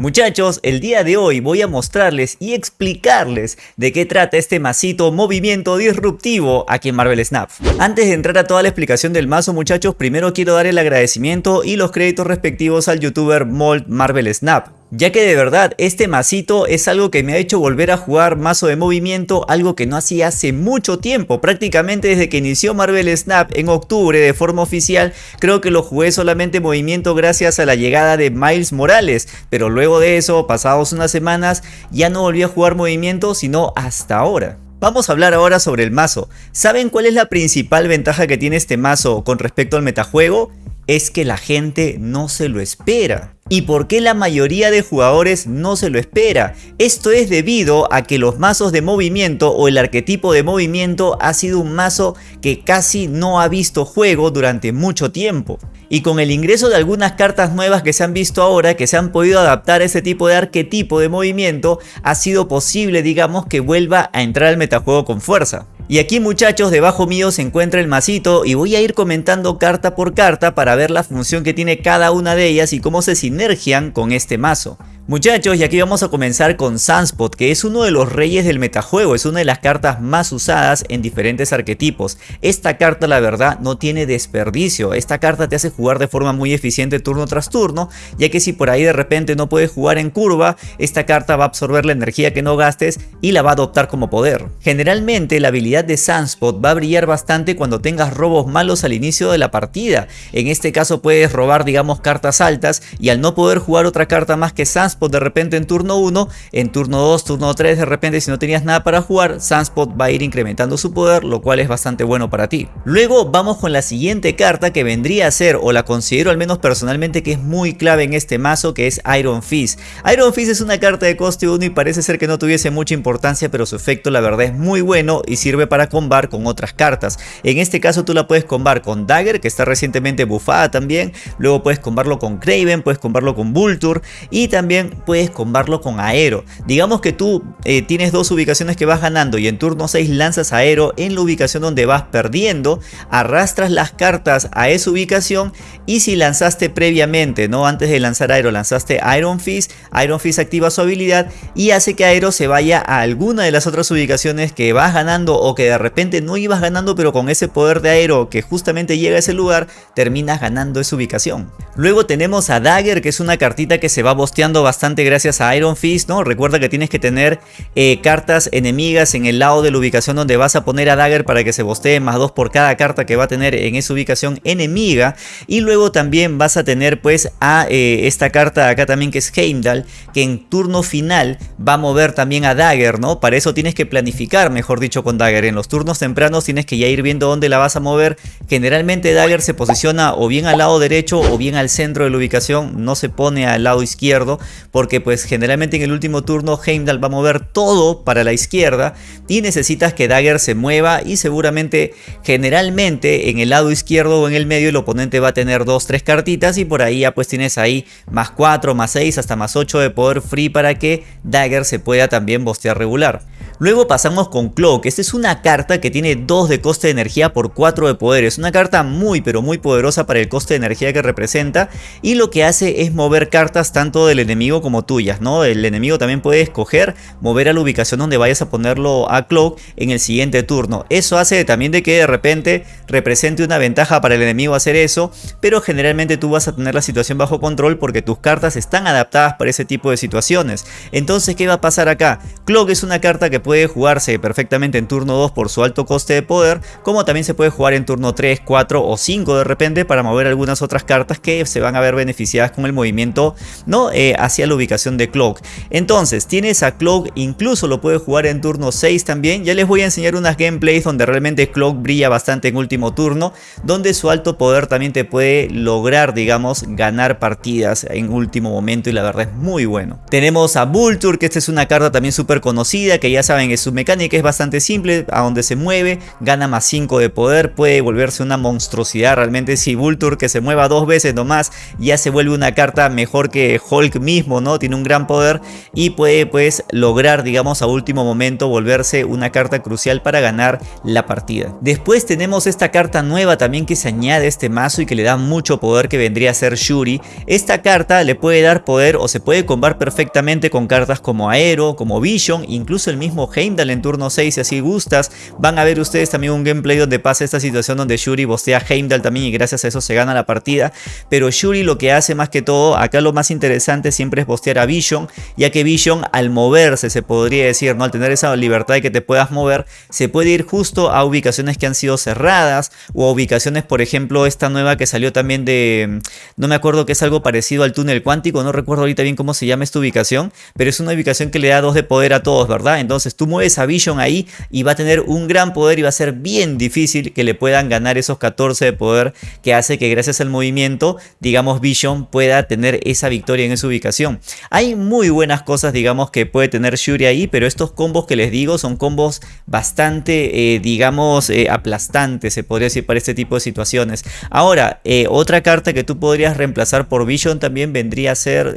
Muchachos, el día de hoy voy a mostrarles y explicarles de qué trata este masito movimiento disruptivo aquí en Marvel Snap. Antes de entrar a toda la explicación del mazo muchachos, primero quiero dar el agradecimiento y los créditos respectivos al youtuber Mold Marvel Snap ya que de verdad este masito es algo que me ha hecho volver a jugar mazo de movimiento, algo que no hacía hace mucho tiempo, prácticamente desde que inició Marvel Snap en octubre de forma oficial, creo que lo jugué solamente movimiento gracias a la llegada de Miles Morales, pero luego de eso, pasados unas semanas, ya no volví a jugar movimiento sino hasta ahora. Vamos a hablar ahora sobre el mazo. ¿Saben cuál es la principal ventaja que tiene este mazo con respecto al metajuego? Es que la gente no se lo espera. ¿Y por qué la mayoría de jugadores no se lo espera? Esto es debido a que los mazos de movimiento o el arquetipo de movimiento ha sido un mazo que casi no ha visto juego durante mucho tiempo. Y con el ingreso de algunas cartas nuevas que se han visto ahora, que se han podido adaptar a ese tipo de arquetipo de movimiento, ha sido posible digamos que vuelva a entrar al metajuego con fuerza. Y aquí muchachos debajo mío se encuentra el masito y voy a ir comentando carta por carta para ver la función que tiene cada una de ellas y cómo se sinergian con este mazo. Muchachos, y aquí vamos a comenzar con Sunspot, que es uno de los reyes del metajuego, es una de las cartas más usadas en diferentes arquetipos. Esta carta la verdad no tiene desperdicio, esta carta te hace jugar de forma muy eficiente turno tras turno, ya que si por ahí de repente no puedes jugar en curva, esta carta va a absorber la energía que no gastes y la va a adoptar como poder. Generalmente la habilidad de Sunspot va a brillar bastante cuando tengas robos malos al inicio de la partida, en este caso puedes robar digamos cartas altas y al no poder jugar otra carta más que Sunspot de repente en turno 1, en turno 2, turno 3 de repente si no tenías nada para jugar, Sunspot va a ir incrementando su poder, lo cual es bastante bueno para ti. Luego vamos con la siguiente carta que vendría a ser, o la considero al menos personalmente que es muy clave en este mazo, que es Iron Fist. Iron Fist es una carta de coste 1 y parece ser que no tuviese mucha importancia, pero su efecto la verdad es muy bueno y sirve para combar con otras cartas. En este caso tú la puedes combar con Dagger, que está recientemente bufada también, luego puedes combarlo con Craven, puedes combarlo con Vulture y también puedes combarlo con aero. Digamos que tú eh, tienes dos ubicaciones que vas ganando y en turno 6 lanzas aero en la ubicación donde vas perdiendo, arrastras las cartas a esa ubicación y si lanzaste previamente, no antes de lanzar aero, lanzaste Iron Fist, Iron Fist activa su habilidad y hace que aero se vaya a alguna de las otras ubicaciones que vas ganando o que de repente no ibas ganando pero con ese poder de aero que justamente llega a ese lugar terminas ganando esa ubicación. Luego tenemos a Dagger que es una cartita que se va bosteando bastante gracias a Iron Fist, ¿no? Recuerda que tienes que tener eh, cartas enemigas en el lado de la ubicación donde vas a poner a Dagger para que se bostee más dos por cada carta que va a tener en esa ubicación enemiga. Y luego también vas a tener pues a eh, esta carta acá también que es Heimdall, que en turno final va a mover también a Dagger, ¿no? Para eso tienes que planificar, mejor dicho, con Dagger. En los turnos tempranos tienes que ya ir viendo dónde la vas a mover. Generalmente Dagger se posiciona o bien al lado derecho o bien al centro de la ubicación, no se pone al lado izquierdo porque pues generalmente en el último turno Heimdall va a mover todo para la izquierda y necesitas que Dagger se mueva y seguramente generalmente en el lado izquierdo o en el medio el oponente va a tener 2-3 cartitas y por ahí ya pues tienes ahí más 4, más 6, hasta más 8 de poder free para que Dagger se pueda también bostear regular. Luego pasamos con Cloak, esta es una carta que tiene 2 de coste de energía por 4 de poder, es una carta muy pero muy poderosa para el coste de energía que representa y lo que hace es mover cartas tanto del enemigo como tuyas, ¿no? El enemigo también puede escoger mover a la ubicación donde vayas a ponerlo a Cloak en el siguiente turno, eso hace también de que de repente represente una ventaja para el enemigo hacer eso, pero generalmente tú vas a tener la situación bajo control porque tus cartas están adaptadas para ese tipo de situaciones, entonces ¿qué va a pasar acá? Cloak es una carta que puede puede jugarse perfectamente en turno 2 por su alto coste de poder, como también se puede jugar en turno 3, 4 o 5 de repente para mover algunas otras cartas que se van a ver beneficiadas con el movimiento ¿no? Eh, hacia la ubicación de Cloak. Entonces tienes a Cloak, incluso lo puedes jugar en turno 6 también, ya les voy a enseñar unas gameplays donde realmente Cloak brilla bastante en último turno, donde su alto poder también te puede lograr digamos ganar partidas en último momento y la verdad es muy bueno. Tenemos a Vulture que esta es una carta también súper conocida que ya saben saben, su mecánica es bastante simple, a donde se mueve, gana más 5 de poder, puede volverse una monstruosidad realmente si Vulture que se mueva dos veces nomás ya se vuelve una carta mejor que Hulk mismo, ¿no? Tiene un gran poder y puede pues lograr digamos a último momento volverse una carta crucial para ganar la partida. Después tenemos esta carta nueva también que se añade a este mazo y que le da mucho poder que vendría a ser Shuri. Esta carta le puede dar poder o se puede combar perfectamente con cartas como Aero, como Vision, incluso el mismo Heimdall en turno 6 si así gustas. Van a ver ustedes también un gameplay donde pasa esta situación donde Shuri bostea Heimdall también y gracias a eso se gana la partida. Pero Shuri lo que hace más que todo, acá lo más interesante siempre es bostear a Vision, ya que Vision al moverse se podría decir, ¿no? al tener esa libertad de que te puedas mover, se puede ir justo a ubicaciones que han sido cerradas o a ubicaciones, por ejemplo, esta nueva que salió también de, no me acuerdo que es algo parecido al túnel cuántico, no recuerdo ahorita bien cómo se llama esta ubicación, pero es una ubicación que le da dos de poder a todos, ¿verdad? Entonces tú mueves a Vision ahí y va a tener un gran poder y va a ser bien difícil que le puedan ganar esos 14 de poder que hace que gracias al movimiento, digamos, Vision pueda tener esa victoria en esa ubicación. Hay muy buenas cosas, digamos, que puede tener Shuri ahí, pero estos combos que les digo son combos bastante, eh, digamos, eh, aplastantes, se podría decir, para este tipo de situaciones. Ahora, eh, otra carta que tú podrías reemplazar por Vision también vendría a ser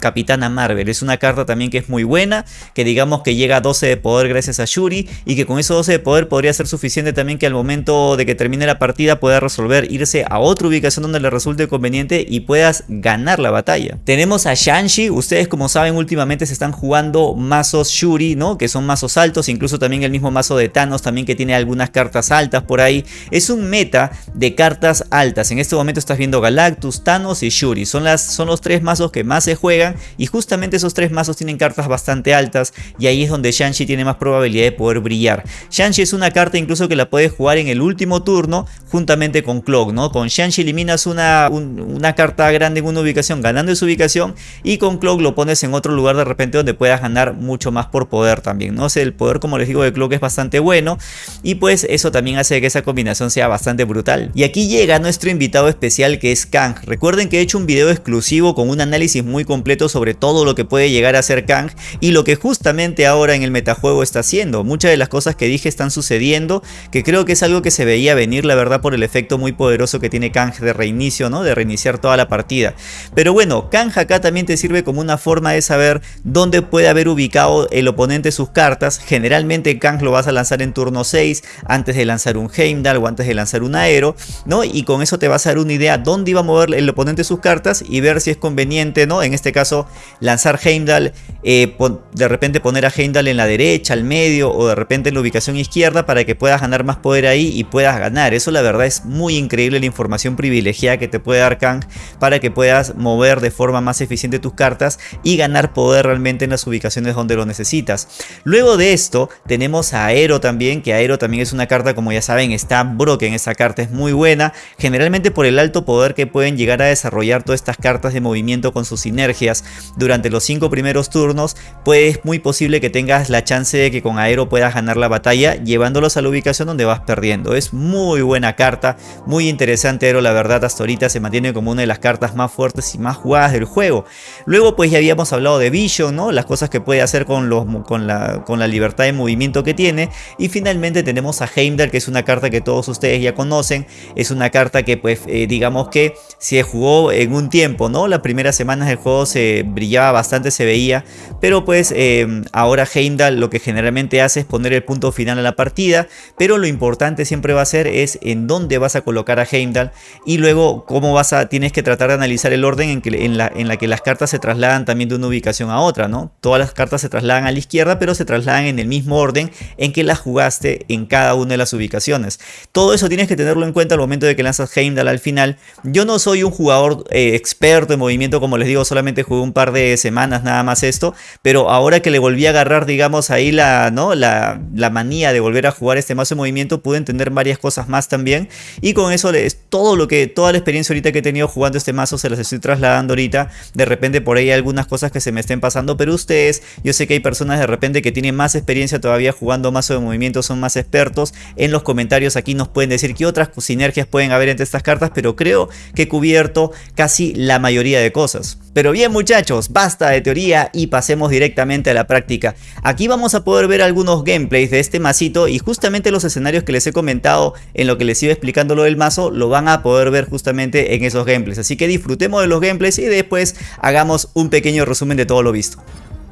Capitana Marvel. Es una carta también que es muy buena, que digamos que llega a 12 de poder gracias a Shuri y que con esos 12 de poder podría ser suficiente también que al momento de que termine la partida pueda resolver irse a otra ubicación donde le resulte conveniente y puedas ganar la batalla. Tenemos a Shanshi, ustedes como saben últimamente se están jugando mazos Shuri, ¿no? Que son mazos altos, incluso también el mismo mazo de Thanos también que tiene algunas cartas altas por ahí. Es un meta de cartas altas. En este momento estás viendo Galactus, Thanos y Shuri. Son, las, son los tres mazos que más se juegan y justamente esos tres mazos tienen cartas bastante altas y ahí es donde Shanshi tiene más probabilidad de poder brillar. Shanshi es una carta incluso que la puedes jugar en el último turno juntamente con Cloak, ¿no? Con Shanshi eliminas una, una carta grande en una ubicación ganando esa ubicación y con Cloak lo pones en otro lugar de repente donde puedas ganar mucho más por poder también, ¿no? el poder como les digo de Cloak es bastante bueno y pues eso también hace que esa combinación sea bastante brutal. Y aquí llega nuestro invitado especial que es Kang. Recuerden que he hecho un video exclusivo con un análisis muy completo sobre todo lo que puede llegar a ser Kang y lo que justamente ahora en el metajuego está haciendo. Muchas de las cosas que dije están sucediendo, que creo que es algo que se veía venir la verdad por el efecto muy poderoso que tiene Kang de reinicio, ¿no? De reiniciar toda la partida. Pero bueno, Kang acá también te sirve como una forma de saber dónde puede haber ubicado el oponente sus cartas. Generalmente Kang lo vas a lanzar en turno 6 antes de lanzar un Heimdall o antes de lanzar un Aero, ¿no? Y con eso te vas a dar una idea dónde iba a mover el oponente sus cartas y ver si es conveniente, ¿no? En este caso lanzar Heimdall, eh, de repente poner a Heimdall en la derecha, al medio o de repente en la ubicación izquierda para que puedas ganar más poder ahí y puedas ganar. Eso la verdad es muy increíble la información privilegiada que te puede dar Kang para que puedas mover de forma más eficiente tus cartas y ganar poder realmente en las ubicaciones donde lo necesitas. Luego de esto tenemos a Aero también, que Aero también es una carta como ya saben está broken, esa carta es muy buena, generalmente por el alto poder que pueden llegar a desarrollar todas estas cartas de movimiento con sus sinergias durante los 5 primeros turnos, pues es muy posible que tengas la chance de que con Aero puedas ganar la batalla llevándolos a la ubicación donde vas perdiendo. Es muy buena carta, muy interesante Aero, la verdad hasta ahorita se mantiene como una de las cartas más fuertes y más jugadas del juego. Luego pues ya habíamos hablado de Vision, ¿no? las cosas que puede hacer con, los, con, la, con la libertad de movimiento que tiene. Y finalmente tenemos a Heimdall que es una carta que todos ustedes ya conocen. Es una carta que pues eh, digamos que se jugó en un tiempo, ¿no? Las primeras semanas del juego se brillaba bastante, se veía. Pero pues eh, ahora Heimdall lo que generalmente hace es poner el punto final a la partida. Pero lo importante siempre va a ser es en dónde vas a colocar a Heimdall. Y luego cómo vas a, tienes que tratar de analizar el orden en, que, en, la, en la que las cartas se trasladan también de una ubicación a otra, ¿no? Todas las cartas se trasladan a la izquierda, pero se trasladan en el mismo orden en que las jugaste en cada una de las ubicaciones. Todo eso tienes que tenerlo en cuenta al momento de que lanzas Heimdall al final. Yo no soy un jugador eh, experto en movimiento, como les digo, solamente jugué un par de semanas nada más esto, pero ahora que le volví a agarrar, digamos, ahí la, ¿no? la, la manía de volver a jugar este mazo de movimiento, pude entender varias cosas más también, y con eso es todo lo que, toda la experiencia ahorita que he tenido jugando este mazo se las estoy trasladando ahorita, de repente por ahí hay algunas cosas que se me estén pasando, pero ustedes, yo sé que hay personas de repente que tienen más experiencia todavía jugando mazo de movimiento, son más expertos, en los comentarios aquí nos pueden decir qué otras sinergias pueden haber entre estas cartas, pero creo que he cubierto casi la mayoría de cosas. Pero bien muchachos, basta de teoría y pasemos directamente a la práctica. Aquí Aquí vamos a poder ver algunos gameplays de este masito y justamente los escenarios que les he comentado en lo que les iba explicando lo del mazo lo van a poder ver justamente en esos gameplays. Así que disfrutemos de los gameplays y después hagamos un pequeño resumen de todo lo visto.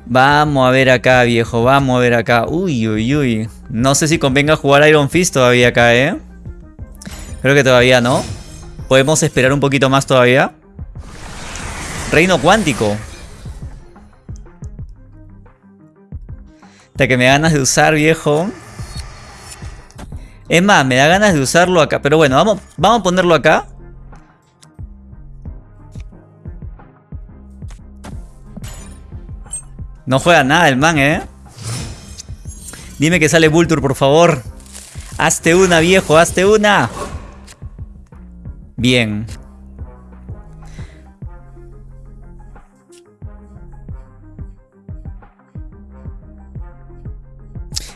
Vamos a ver acá, viejo. Vamos a ver acá. Uy, uy, uy. No sé si convenga jugar Iron Fist todavía acá, ¿eh? Creo que todavía no. Podemos esperar un poquito más todavía. Reino cuántico. Hasta que me da ganas de usar, viejo. Es más, me da ganas de usarlo acá. Pero bueno, vamos, vamos a ponerlo acá. No juega nada el man, ¿eh? Dime que sale Vulture, por favor. Hazte una, viejo, hazte una. Bien.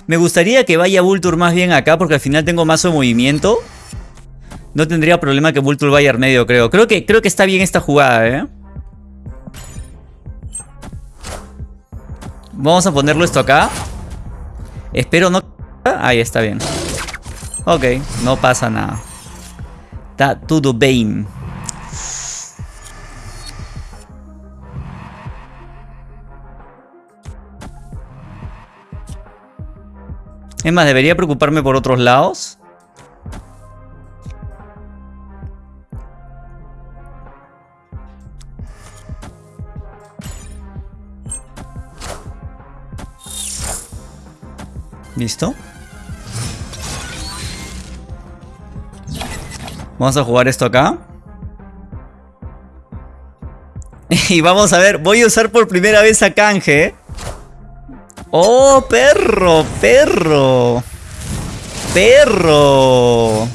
Me gustaría que vaya Vulture más bien acá porque al final tengo mazo de movimiento. No tendría problema que Vulture vaya al medio, creo. Creo que, creo que está bien esta jugada, ¿eh? Vamos a ponerlo esto acá. Espero no... Ahí está bien. Ok, no pasa nada. Está todo bien. Es más, debería preocuparme por otros lados. ¿Listo? Vamos a jugar esto acá. Y vamos a ver, voy a usar por primera vez a Canje. ¡Oh, perro! ¡Perro! ¡Perro!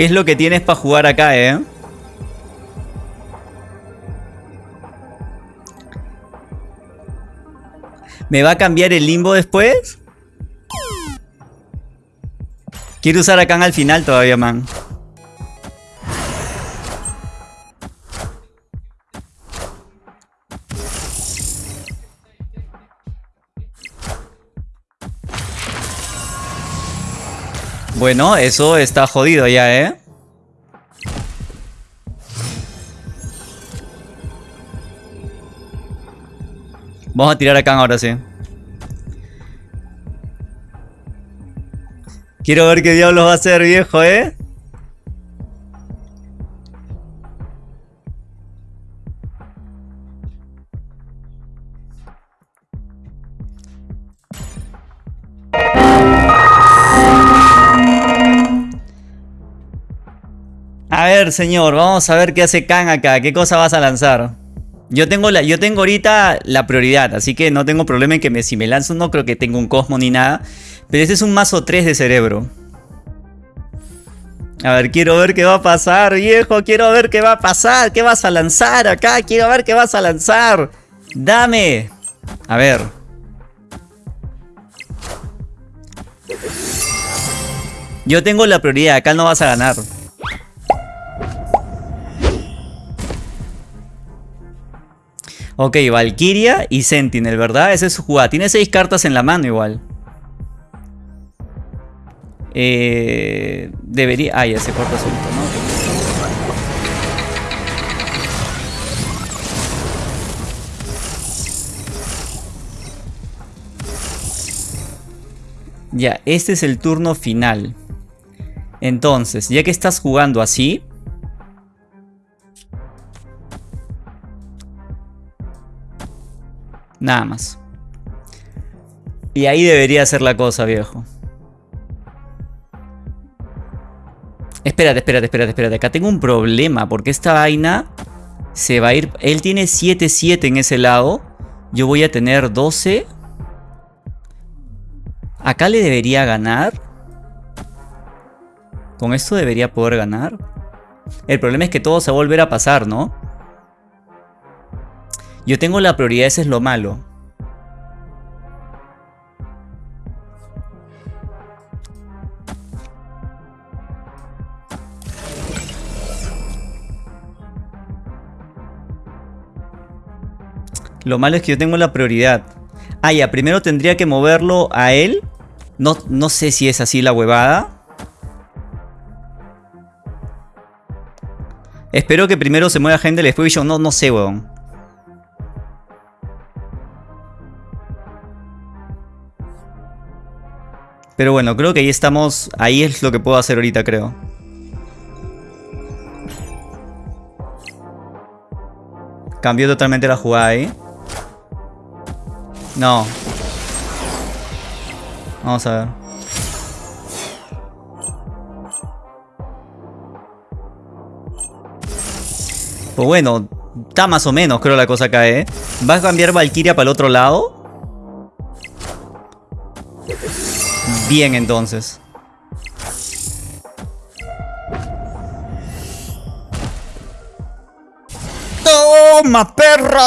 ¿Qué es lo que tienes para jugar acá, eh? ¿Me va a cambiar el limbo después? Quiero usar a Khan al final todavía, man. Bueno, eso está jodido ya, ¿eh? Vamos a tirar a Khan ahora sí. Quiero ver qué diablos va a hacer, viejo, ¿eh? Señor, vamos a ver qué hace Khan acá. ¿Qué cosa vas a lanzar? Yo tengo, la, yo tengo ahorita la prioridad, así que no tengo problema en que me, si me lanzo no creo que tenga un Cosmo ni nada. Pero este es un mazo 3 de cerebro. A ver, quiero ver qué va a pasar, viejo. Quiero ver qué va a pasar. ¿Qué vas a lanzar acá? Quiero ver qué vas a lanzar. Dame. A ver. Yo tengo la prioridad. Acá no vas a ganar. Ok, Valkyria y Sentinel, ¿verdad? Esa es su jugada. Tiene seis cartas en la mano igual. Eh, debería... Ah, ya se corta solito, ¿no? Ya, este es el turno final. Entonces, ya que estás jugando así, Nada más. Y ahí debería ser la cosa, viejo. Espérate, espérate, espérate, espérate. Acá tengo un problema porque esta vaina se va a ir... Él tiene 7-7 en ese lado. Yo voy a tener 12. Acá le debería ganar. Con esto debería poder ganar. El problema es que todo se va a volver a pasar, ¿no? Yo tengo la prioridad, ese es lo malo. Lo malo es que yo tengo la prioridad. Ah, ya, primero tendría que moverlo a él. No, no sé si es así la huevada. Espero que primero se mueva gente después yo no, no sé, weón. Pero bueno, creo que ahí estamos. Ahí es lo que puedo hacer ahorita, creo. Cambió totalmente la jugada ahí. No. Vamos a ver. Pues bueno, está más o menos creo la cosa acá, ¿eh? ¿Va a cambiar Valkyria para el otro lado? Bien entonces. ¡Toma, perro!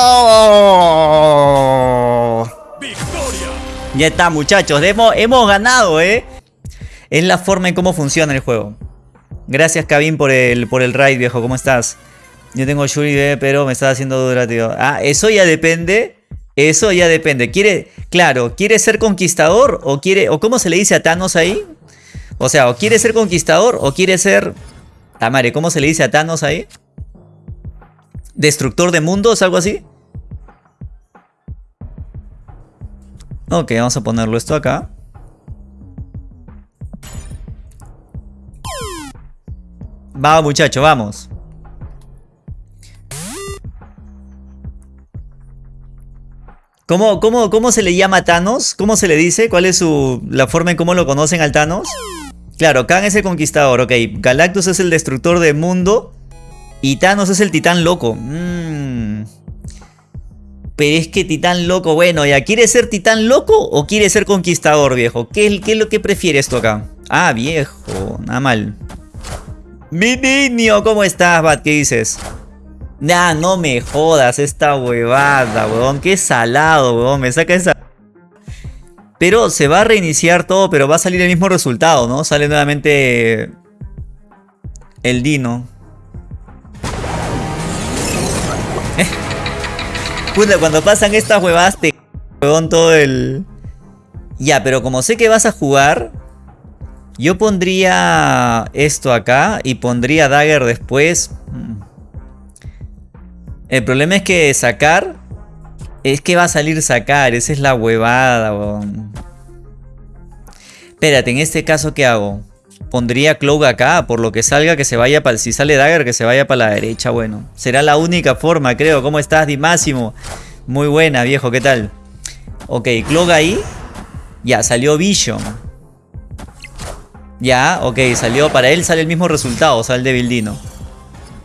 Ya está, muchachos. Hemos, hemos ganado, ¿eh? Es la forma en cómo funciona el juego. Gracias, Kevin, por el, por el raid, viejo. ¿Cómo estás? Yo tengo Shuri, pero me está haciendo dura, tío. Ah, eso ya depende. Eso ya depende. ¿Quiere, claro, quiere ser conquistador o quiere, o cómo se le dice a Thanos ahí? O sea, o quiere ser conquistador o quiere ser... Tamare, ¿cómo se le dice a Thanos ahí? ¿Destructor de mundos? ¿Algo así? Ok, vamos a ponerlo esto acá. Va muchacho, vamos. ¿Cómo, cómo, cómo se le llama Thanos? ¿Cómo se le dice? ¿Cuál es su, la forma en cómo lo conocen al Thanos? Claro, Khan es el conquistador, ok. Galactus es el destructor del mundo. Y Thanos es el titán loco. Mmm... Pero es que titán loco, bueno, ya, ¿quiere ser titán loco o quiere ser conquistador, viejo? ¿Qué, qué es lo que prefieres tú acá? Ah, viejo, nada mal. Mi niño, ¿cómo estás, Bat? ¿Qué dices? Nah, no me jodas esta huevada, weón. Qué salado, weón. Me saca esa... Pero se va a reiniciar todo, pero va a salir el mismo resultado, ¿no? Sale nuevamente el Dino. Puta, cuando pasan estas huevadas te huevón todo el... Ya, pero como sé que vas a jugar, yo pondría esto acá y pondría Dagger después. El problema es que sacar... Es que va a salir sacar, esa es la huevada, weón. Espérate, en este caso, ¿qué hago? Pondría Cloak acá, por lo que salga que se vaya para... Si sale Dagger, que se vaya para la derecha, bueno. Será la única forma, creo. ¿Cómo estás, Dimásimo? Muy buena, viejo, ¿qué tal? Ok, Cloak ahí. Ya, salió Vision. Ya, ok, salió... Para él sale el mismo resultado, sale de Bildino.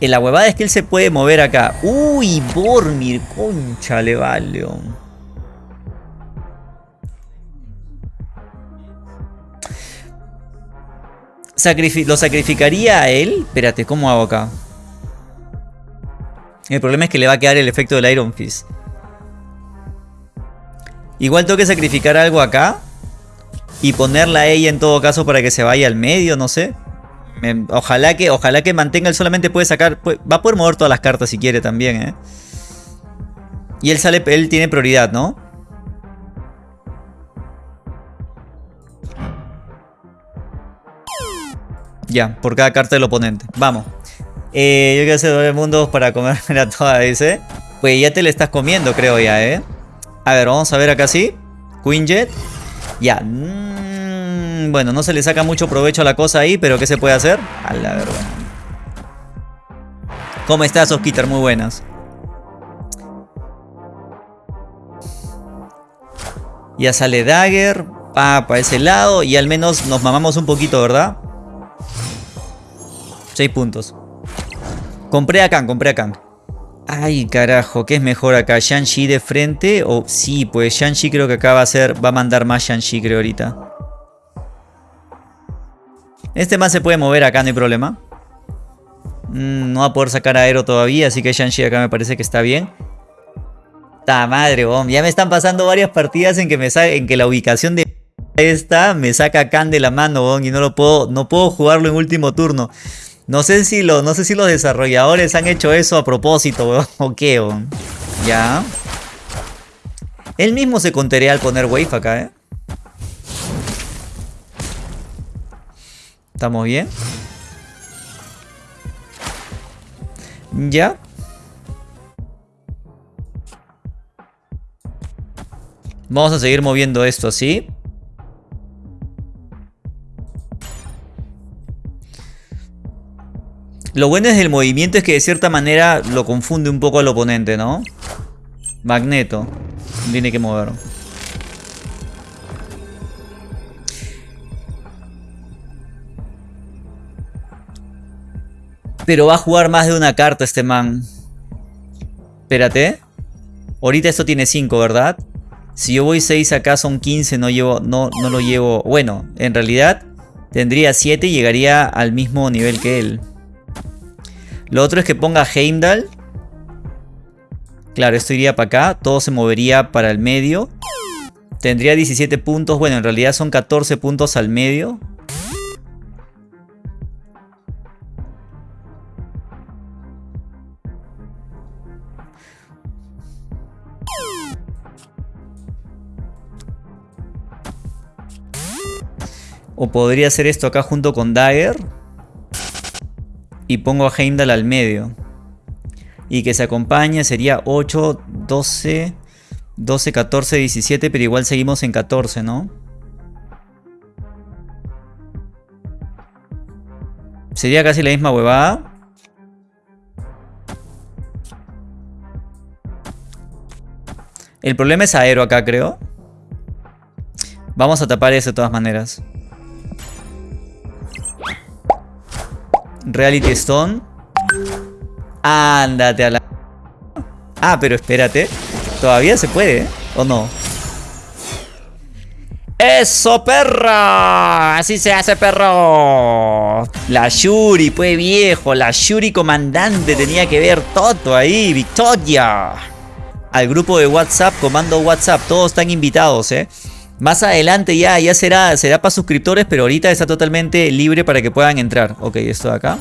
En la huevada es que él se puede mover acá. Uy, Bormir, concha le vale. ¿Lo sacrificaría a él? Espérate, ¿cómo hago acá? El problema es que le va a quedar el efecto del Iron Fist. Igual tengo que sacrificar algo acá. Y ponerla a ella en todo caso para que se vaya al medio, no sé. Ojalá, que, ojalá que mantenga, él solamente puede sacar... va a poder mover todas las cartas si quiere también, ¿eh? Y él sale, él tiene prioridad, ¿no? Ya, por cada carta del oponente. Vamos. Eh, yo quiero hacer doble mundos para comerme a toda, dice. Pues ya te le estás comiendo, creo ya, ¿eh? A ver, vamos a ver acá sí. Queen Jet. Ya. Bueno, no se le saca mucho provecho a la cosa ahí, pero ¿qué se puede hacer? A la verdad. ¿Cómo estás, Oskitar? Muy buenas. Ya sale Dagger. Ah, para ese lado. Y al menos nos mamamos un poquito, ¿verdad? 6 puntos. Compré a Kang, compré a Kang. Ay, carajo, ¿qué es mejor acá? ¿Shang-Chi de frente? O sí, pues Shang-Chi creo que acá va a ser. Va a mandar más Shang-Chi, creo, ahorita. Este más se puede mover acá, no hay problema. Mm, no va a poder sacar aero todavía, así que Shang-Chi acá me parece que está bien. ¡Ta madre, bom! Ya me están pasando varias partidas en que, me en que la ubicación de esta me saca Khan de la mano, bom, y no lo puedo, no puedo jugarlo en último turno. No sé si, lo, no sé si los desarrolladores han hecho eso a propósito, weón. O qué, weón. Ya. Él mismo se contaría al poner wave acá, ¿eh? ¿Estamos bien? Ya. Vamos a seguir moviendo esto así. Lo bueno es del movimiento es que de cierta manera lo confunde un poco al oponente, ¿no? Magneto. Tiene que mover. Pero va a jugar más de una carta este man. Espérate. Ahorita esto tiene 5, ¿verdad? Si yo voy 6 acá son 15, no, llevo, no, no lo llevo... Bueno, en realidad tendría 7 y llegaría al mismo nivel que él. Lo otro es que ponga Heimdall. Claro, esto iría para acá. Todo se movería para el medio. Tendría 17 puntos. Bueno, en realidad son 14 puntos al medio. O podría hacer esto acá junto con Dagger y pongo a Heimdall al medio. Y que se acompañe sería 8, 12, 12, 14, 17, pero igual seguimos en 14, ¿no? Sería casi la misma huevada. El problema es aero acá, creo. Vamos a tapar eso de todas maneras. Reality Stone. Ándate a la... Ah, pero espérate. Todavía se puede, ¿eh? ¿O no? ¡Eso, perro! Así se hace, perro. La Yuri, pues viejo. La Yuri comandante tenía que ver todo ahí. Victoria. Al grupo de WhatsApp, comando WhatsApp. Todos están invitados, ¿eh? Más adelante ya, ya será, será para suscriptores, pero ahorita está totalmente libre para que puedan entrar. Ok, esto de acá.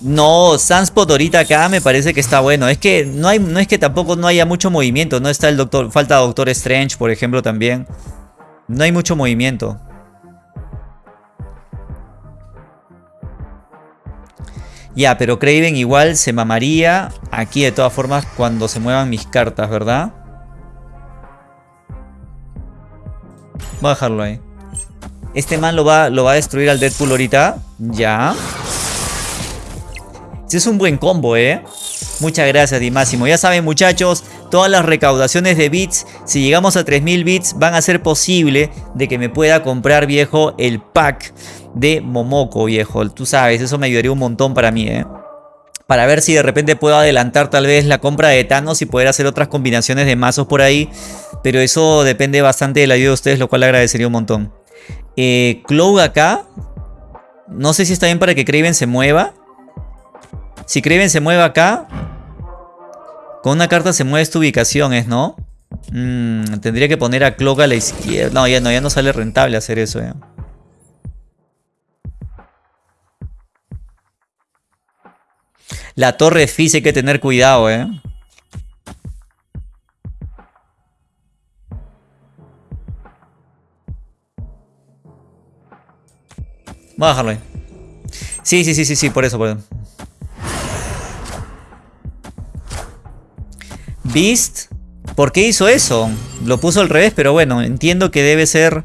No, Sunspot ahorita acá me parece que está bueno. Es que no, hay, no es que tampoco no haya mucho movimiento. No está el doctor. Falta Doctor Strange, por ejemplo, también. No hay mucho movimiento. Ya, pero Craven igual se mamaría aquí de todas formas cuando se muevan mis cartas, ¿verdad? Voy a dejarlo ahí. Este man lo va, lo va a destruir al Deadpool ahorita. Ya. Es un buen combo, ¿eh? Muchas gracias, Dimáximo. Ya saben, muchachos, todas las recaudaciones de bits, si llegamos a 3000 bits, van a ser posible de que me pueda comprar, viejo, el pack de Momoko, viejo. Tú sabes, eso me ayudaría un montón para mí, ¿eh? Para ver si de repente puedo adelantar tal vez la compra de Thanos y poder hacer otras combinaciones de mazos por ahí. Pero eso depende bastante de la ayuda de ustedes, lo cual agradecería un montón. Eh, acá. No sé si está bien para que Kraven se mueva. Si Kraven se mueve acá. Con una carta se mueve esta ubicación, ¿es no? Mm, tendría que poner a Cloak a la izquierda. No, ya no, ya no sale rentable hacer eso, ¿eh? La torre Fizz hay que tener cuidado, ¿eh? Voy a dejarlo ahí. Sí, sí, sí, sí, sí, por eso, por eso. Beast. ¿Por qué hizo eso? Lo puso al revés, pero bueno, entiendo que debe ser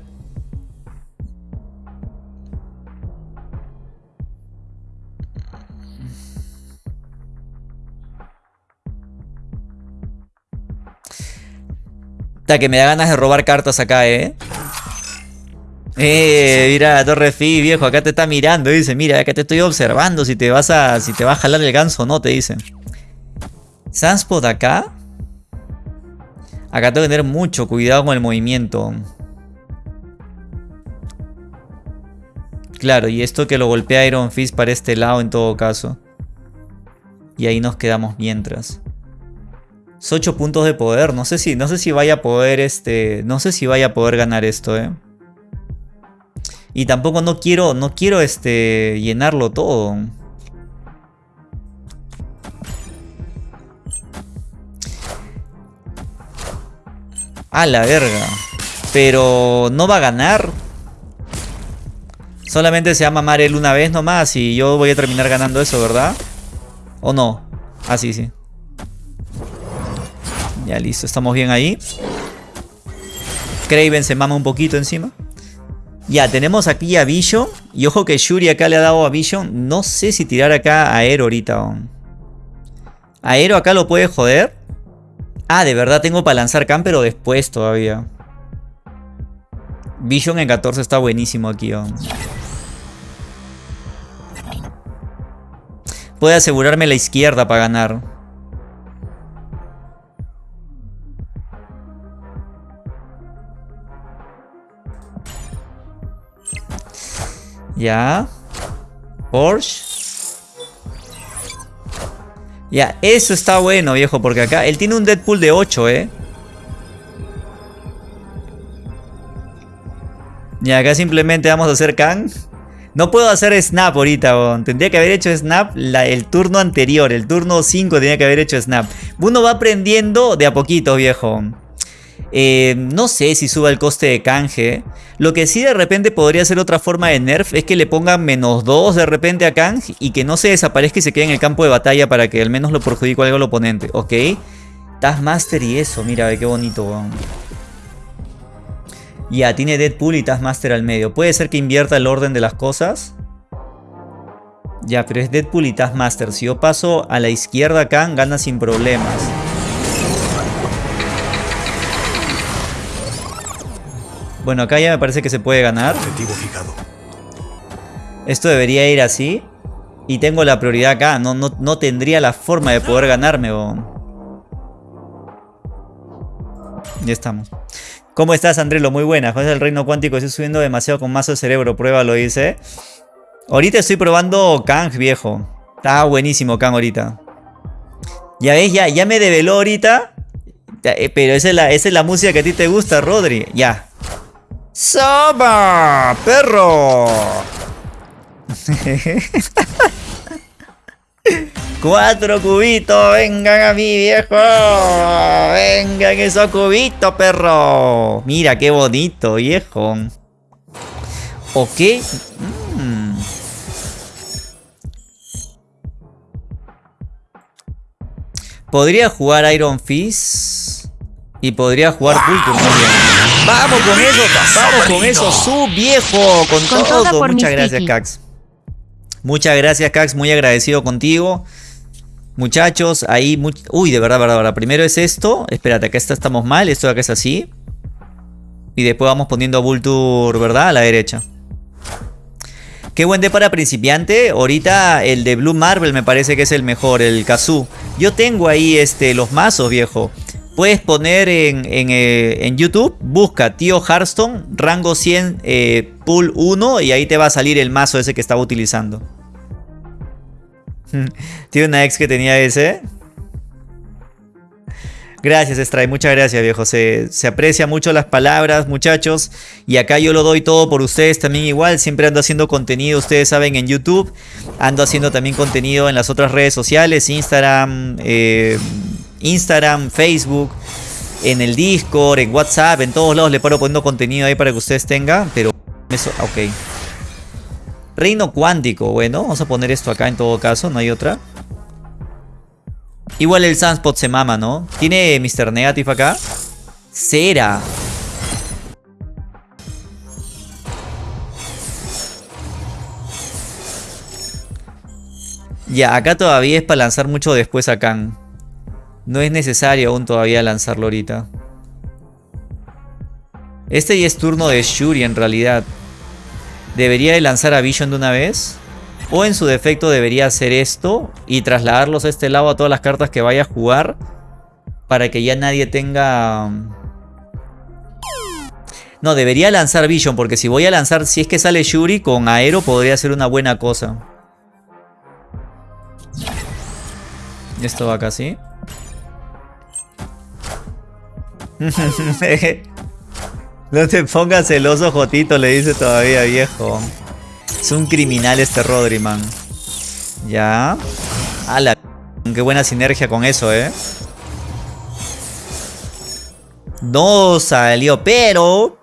que me da ganas de robar cartas acá, ¿eh? Eh, mira, Torre Fi, viejo, acá te está mirando, dice, mira, acá te estoy observando si te vas a, si te va a jalar el ganso o no, te dice. Sunspot acá. Acá tengo que tener mucho cuidado con el movimiento. Claro, y esto que lo golpea Iron Fist para este lado en todo caso. Y ahí nos quedamos mientras. 8 puntos de poder. No sé si, no sé si vaya a poder este. No sé si vaya a poder ganar esto, eh. Y tampoco no quiero. No quiero este. llenarlo todo. A la verga. Pero no va a ganar. Solamente se llama Marel una vez nomás y yo voy a terminar ganando eso, ¿verdad? ¿O no? Ah, sí, sí. Ya listo, estamos bien ahí. Craven se mama un poquito encima. Ya, tenemos aquí a Vision. Y ojo que Shuri acá le ha dado a Vision. No sé si tirar acá a Aero ahorita. Aero acá lo puede joder. Ah, de verdad tengo para lanzar Khan, pero después todavía. Vision en 14 está buenísimo aquí. Puede asegurarme la izquierda para ganar. Ya. Porsche. Ya, eso está bueno, viejo, porque acá él tiene un Deadpool de 8, ¿eh? Y acá simplemente vamos a hacer Kang. No puedo hacer Snap ahorita, tendría que haber hecho Snap el turno anterior, el turno 5 tenía que haber hecho Snap. Uno va aprendiendo de a poquito, viejo. Eh, no sé si suba el coste de canje. Lo que sí de repente podría ser otra forma de nerf es que le pongan menos 2 de repente a Kang y que no se desaparezca y se quede en el campo de batalla para que al menos lo perjudique algo al oponente, ¿ok? Taskmaster y eso, mira, qué bonito. Ya, tiene Deadpool y Taskmaster al medio. Puede ser que invierta el orden de las cosas. Ya, pero es Deadpool y Taskmaster. Si yo paso a la izquierda Kang, gana sin problemas. Bueno, acá ya me parece que se puede ganar. Esto debería ir así. Y tengo la prioridad acá. No, no, tendría la forma de poder ganarme. Ya estamos. ¿Cómo estás, Andrelo? Muy buena. Juegas el reino cuántico. Estoy subiendo demasiado con mazo de cerebro. Prueba, lo dice. Ahorita estoy probando Kang, viejo. Está buenísimo Kang ahorita. Ya ves, ya, ya me develó ahorita. Eh, pero esa es, la, esa es la música que a ti te gusta, Rodri. Ya. ¡Saba! ¡Perro! Cuatro cubitos, vengan a mí, viejo. Vengan esos cubitos, perro. Mira qué bonito, viejo. Ok. Mm. Podría jugar Iron Fist. Y podría jugar Culture Vamos con eso, vamos con eso, su viejo, con, todo. Muchas gracias, Cax. Muchas gracias, Cax, muy agradecido contigo. Muchachos, ahí... Uy, de verdad, verdad, verdad. Primero es esto. Espérate, acá estamos mal. Esto de acá es así. Y después vamos poniendo a Vulture, ¿verdad? A la derecha. Qué buen de para principiante. Ahorita el de Blue Marvel me parece que es el mejor, el Kazoo. Yo tengo ahí este, los mazos, viejo. Puedes poner en, eh, YouTube, busca Tío Hearthstone, rango 100, eh, pool 1 y ahí te va a salir el mazo ese que estaba utilizando. Tiene una ex que tenía ese. Gracias, Stray. Muchas gracias, viejo. Se, se, aprecia mucho las palabras, muchachos. Y acá yo lo doy todo por ustedes también igual. Siempre ando haciendo contenido, ustedes saben, en YouTube. Ando haciendo también contenido en las otras redes sociales, Instagram, eh, Instagram, Facebook, en el Discord, en WhatsApp, en todos lados le paro poniendo contenido ahí para que ustedes tengan. Pero eso, ok. Reino cuántico, bueno, vamos a poner esto acá en todo caso, no hay otra. Igual el Sunspot se mama, ¿no? ¿Tiene Mr. Negative acá? Cera. Ya, acá todavía es para lanzar mucho después a Khan. No es necesario aún todavía lanzarlo ahorita. Este ya es turno de Shuri en realidad. Debería de lanzar a Vision de una vez. O en su defecto debería hacer esto y trasladarlos a este lado a todas las cartas que vaya a jugar. Para que ya nadie tenga... No, debería lanzar Vision porque si voy a lanzar, si es que sale Shuri con Aero podría ser una buena cosa. Esto va acá así. no te pongas celoso, Jotito, le dice todavía, viejo. Es un criminal este Rodriman. Ya. ¡Hala! Qué buena sinergia con eso, ¿eh? No salió, pero...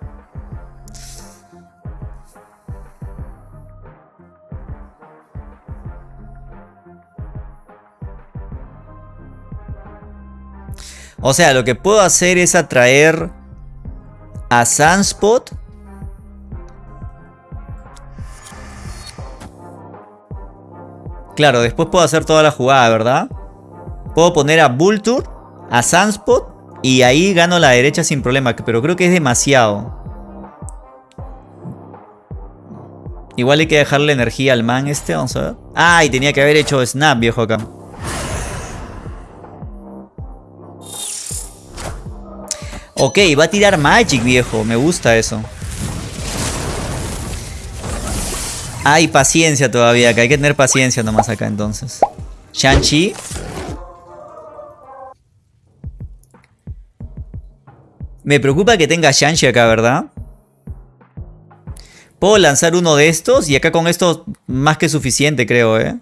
O sea, lo que puedo hacer es atraer a Sunspot. Claro, después puedo hacer toda la jugada, ¿verdad? Puedo poner a Vulture, a Sunspot y ahí gano la derecha sin problema. Pero creo que es demasiado. Igual hay que dejarle energía al man este, vamos a ver. Ah, y tenía que haber hecho snap, viejo, acá. Ok, va a tirar Magic, viejo. Me gusta eso. Hay paciencia todavía acá. Hay que tener paciencia nomás acá entonces. Shang-Chi. Me preocupa que tenga Shang-Chi acá, ¿verdad? Puedo lanzar uno de estos y acá con esto más que suficiente, creo, ¿eh?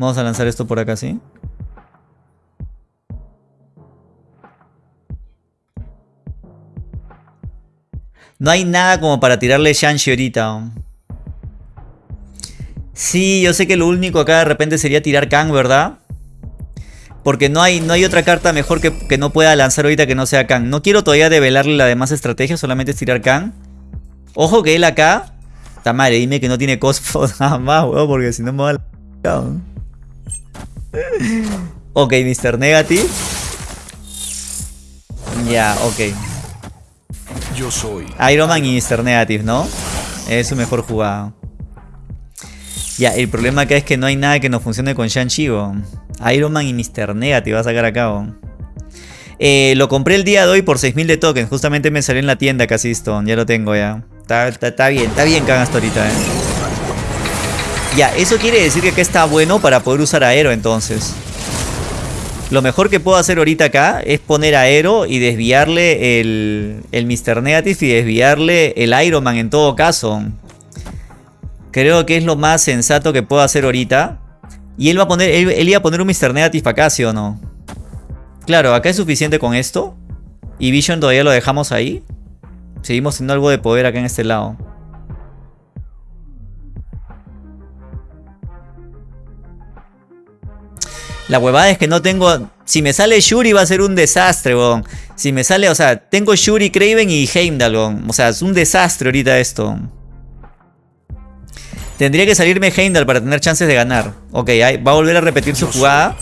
Vamos a lanzar esto por acá, ¿sí? No hay nada como para tirarle Shanshi ahorita. Sí, yo sé que lo único acá de repente sería tirar Kang, ¿verdad? Porque no hay, no hay otra carta mejor que, que, no pueda lanzar ahorita que no sea Kang. No quiero todavía develarle la demás estrategia, solamente es tirar Kang. Ojo que él acá... Está madre, dime que no tiene cospo nada más, weón, porque si no me va a... ok, Mr. Negative. Ya, ok. Yo soy. Iron Man y Mr. Negative, ¿no? Es su mejor jugada. Ya, el problema acá es que no hay nada que no funcione con Shang-Chi. Iron Man y Mr. Negative va a sacar a cabo. Eh, lo compré el día de hoy por 6000 de tokens. Justamente me salió en la tienda casi Stone. Ya lo tengo ya. Está, bien, está bien que hagas ahorita, eh. Ya, eso quiere decir que acá está bueno para poder usar aero entonces. Lo mejor que puedo hacer ahorita acá es poner aero y desviarle el, el Mr. Negative y desviarle el Iron Man en todo caso. Creo que es lo más sensato que puedo hacer ahorita. Y él va a poner, él, iba a poner un Mr. Negative acá, ¿sí o no? Claro, acá es suficiente con esto. Y Vision todavía lo dejamos ahí. Seguimos teniendo algo de poder acá en este lado. La huevada es que no tengo... Si me sale Shuri va a ser un desastre, weón. Si me sale, o sea, tengo Shuri, Craven y Heimdall, weón. O sea, es un desastre ahorita esto. Tendría que salirme Heimdall para tener chances de ganar. Ok, va a volver a repetir su jugada.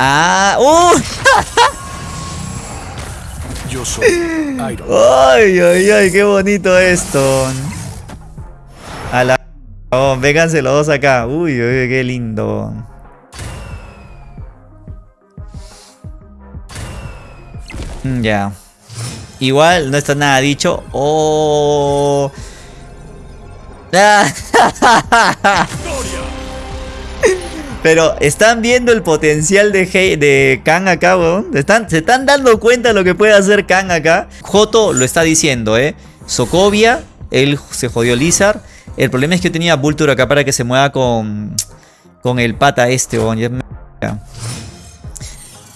Ah, ¡uh! Yo soy Iron Man. Ay, ay, ay, qué bonito esto. A la Oh, vénganse los dos acá. Uy, uy, qué lindo. Mm, ya. Igual no está nada dicho. Oh. Pero están viendo el potencial de, de Kang acá, weón. Están, se están dando cuenta de lo que puede hacer Kang acá. Joto lo está diciendo, eh. Sokovia, él se jodió Lizard. El problema es que yo tenía Vulture acá para que se mueva con, con el pata este.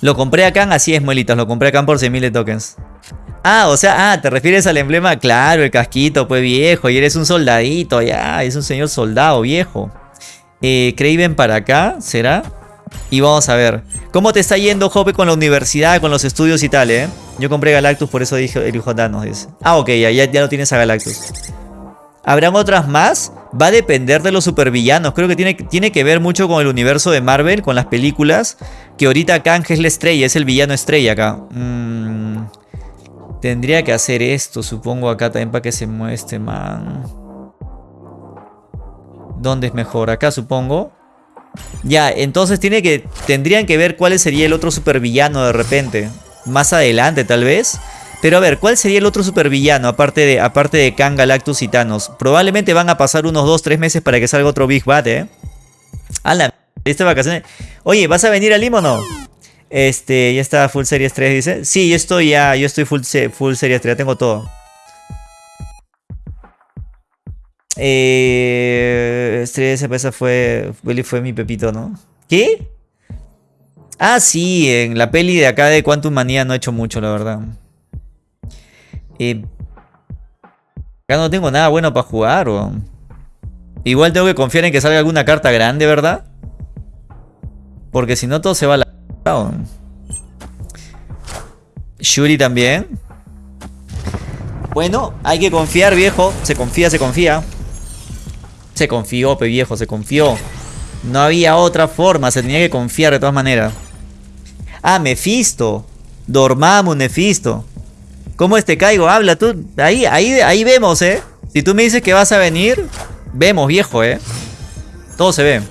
Lo compré acá, así es, muelitas. Lo compré acá por 6.000 de tokens. Ah, o sea, ah, ¿te refieres al emblema? Claro, el casquito, pues viejo. Y eres un soldadito, ya. Es un señor soldado, viejo. Eh, Craven para acá, ¿será? Y vamos a ver. ¿Cómo te está yendo, Jope, con la universidad, con los estudios y tal, eh? Yo compré Galactus, por eso dije el hijo Thanos, dice. Ah, ok, ya, ya, ya lo tienes a Galactus. ¿Habrán otras más? Va a depender de los supervillanos. Creo que tiene, tiene que ver mucho con el universo de Marvel, con las películas. Que ahorita Kang es la estrella, es el villano estrella acá. Mm, tendría que hacer esto, supongo, acá también para que se muestre, man. ¿Dónde es mejor? Acá, supongo. Ya, entonces tiene que, tendrían que ver cuál sería el otro supervillano de repente. Más adelante, tal vez. Pero a ver, ¿cuál sería el otro supervillano aparte de, aparte de Kang, Galactus y Thanos? Probablemente van a pasar unos 2-3 meses para que salga otro Big Bad, ¿eh? A la esta vacaciones. Oye, ¿vas a venir a Lima o no? Este, ya está Full Series 3, dice. Sí, yo estoy ya, yo estoy Full, full Series 3, ya tengo todo. Eh, Estrella esa fue, fue mi pepito, ¿no? ¿Qué? Ah, sí, en la peli de acá de Quantum Manía no he hecho mucho, la verdad. Acá no tengo nada bueno para jugar. Igual tengo que confiar en que salga alguna carta grande, ¿verdad? Porque si no todo se va a la... Shuri también. Bueno, hay que confiar, viejo. Se confía, se confía. Se confió, viejo, se confió. No había otra forma, se tenía que confiar de todas maneras. Ah, Mephisto. Dormamos, Mephisto. ¿Cómo este caigo? Habla tú. Ahí, ahí, ahí vemos, ¿eh? Si tú me dices que vas a venir, vemos, viejo, ¿eh? Todo se ve.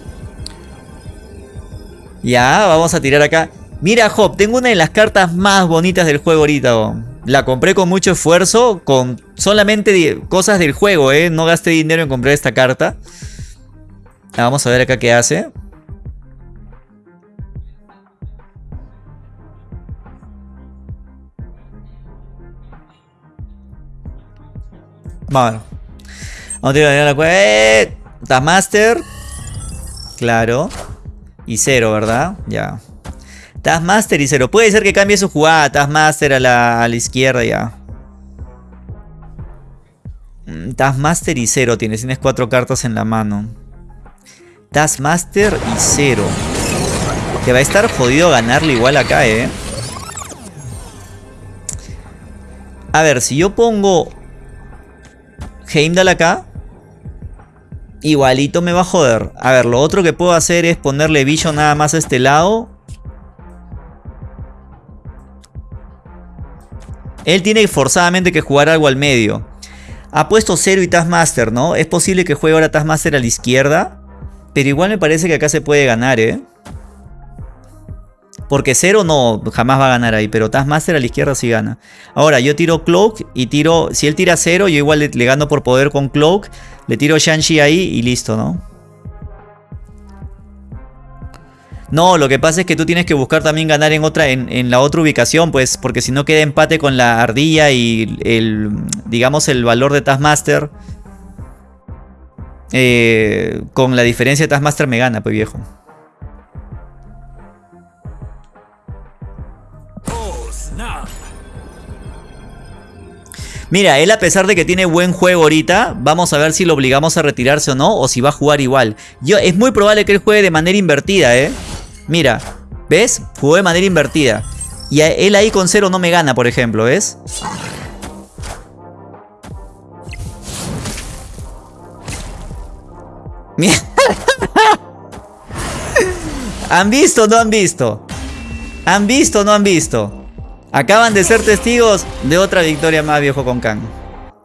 Ya, vamos a tirar acá. Mira, Hop, tengo una de las cartas más bonitas del juego ahorita. La compré con mucho esfuerzo, con solamente cosas del juego, ¿eh? No gasté dinero en comprar esta carta. Ah, vamos a ver acá qué hace. Bueno. Vamos a tirar la cuenta. Taskmaster. Claro. Y cero, ¿verdad? Ya. Taskmaster y cero. Puede ser que cambie su jugada. Taskmaster a la, a la izquierda ya. Mm, Taskmaster y cero tienes. Tienes cuatro cartas en la mano. Taskmaster y cero. Te va a estar jodido ganarle igual acá, ¿eh? A ver, si yo pongo Heimdall acá. Igualito me va a joder. A ver, lo otro que puedo hacer es ponerle Vision nada más a este lado. Él tiene forzadamente que jugar algo al medio. Ha puesto Zero y Taskmaster, ¿no? Es posible que juegue ahora Taskmaster a la izquierda. Pero igual me parece que acá se puede ganar, ¿eh? Porque cero no, jamás va a ganar ahí. Pero Taskmaster a la izquierda sí gana. Ahora, yo tiro Cloak y tiro... Si él tira cero, yo igual le, gano por poder con Cloak. Le tiro Shang-Chi ahí y listo, ¿no? No, lo que pasa es que tú tienes que buscar también ganar en otra, en, la otra ubicación, pues, porque si no queda empate con la ardilla y el, digamos, el valor de Taskmaster. Eh, con la diferencia de Taskmaster me gana, pues viejo. Mira, él a pesar de que tiene buen juego ahorita, vamos a ver si lo obligamos a retirarse o no, o si va a jugar igual. Yo, es muy probable que él juegue de manera invertida, ¿eh? Mira, ¿ves? Jugó de manera invertida. Y él ahí con cero no me gana, por ejemplo, ¿ves? ¿Han visto o no han visto? ¿Han visto o no han visto? Acaban de ser testigos de otra victoria más viejo con Kang.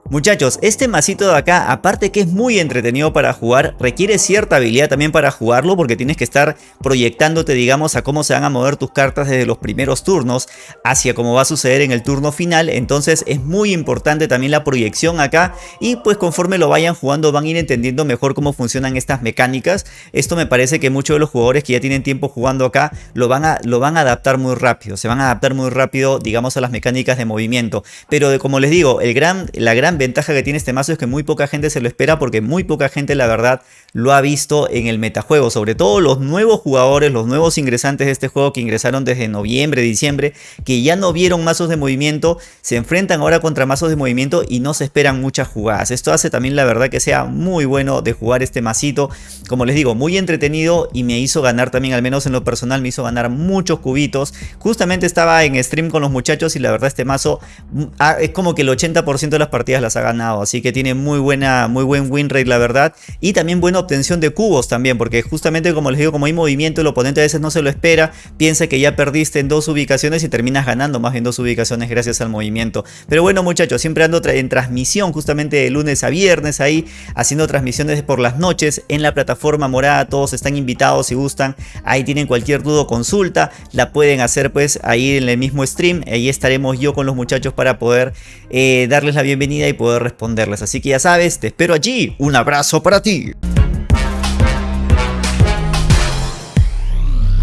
Muchachos, este masito de acá, aparte que es muy entretenido para jugar, requiere cierta habilidad también para jugarlo porque tienes que estar proyectándote, digamos, a cómo se van a mover tus cartas desde los primeros turnos hacia cómo va a suceder en el turno final. Entonces es muy importante también la proyección acá y pues conforme lo vayan jugando van a ir entendiendo mejor cómo funcionan estas mecánicas. Esto me parece que muchos de los jugadores que ya tienen tiempo jugando acá lo van a, lo van a adaptar muy rápido. Se van a adaptar muy rápido, digamos, a las mecánicas de movimiento. Pero como les digo, el gran, la gran ventaja que tiene este mazo es que muy poca gente se lo espera porque muy poca gente la verdad lo ha visto en el metajuego. Sobre todo los nuevos jugadores, los nuevos ingresantes de este juego que ingresaron desde noviembre, diciembre, que ya no vieron mazos de movimiento, se enfrentan ahora contra mazos de movimiento y no se esperan muchas jugadas. Esto hace también la verdad que sea muy bueno de jugar este masito. Como les digo, muy entretenido y me hizo ganar también, al menos en lo personal, me hizo ganar muchos cubitos. Justamente estaba en stream con los muchachos y la verdad este mazo mm, ah, es como que el 80% de las partidas ha ganado. Así que tiene muy buena, muy buen win rate la verdad. Y también buena obtención de cubos también, porque justamente como les digo, como hay movimiento, el oponente a veces no se lo espera, piensa que ya perdiste en dos ubicaciones y terminas ganando más en dos ubicaciones gracias al movimiento. Pero bueno muchachos, siempre ando en transmisión justamente de lunes a viernes ahí, haciendo transmisiones por las noches en la plataforma morada, todos están invitados si gustan, ahí tienen cualquier duda o consulta, la pueden hacer pues ahí en el mismo stream, ahí estaremos yo con los muchachos para poder eh, darles la bienvenida y poder responderles. Así que ya sabes, te espero allí, un abrazo para ti.